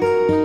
Música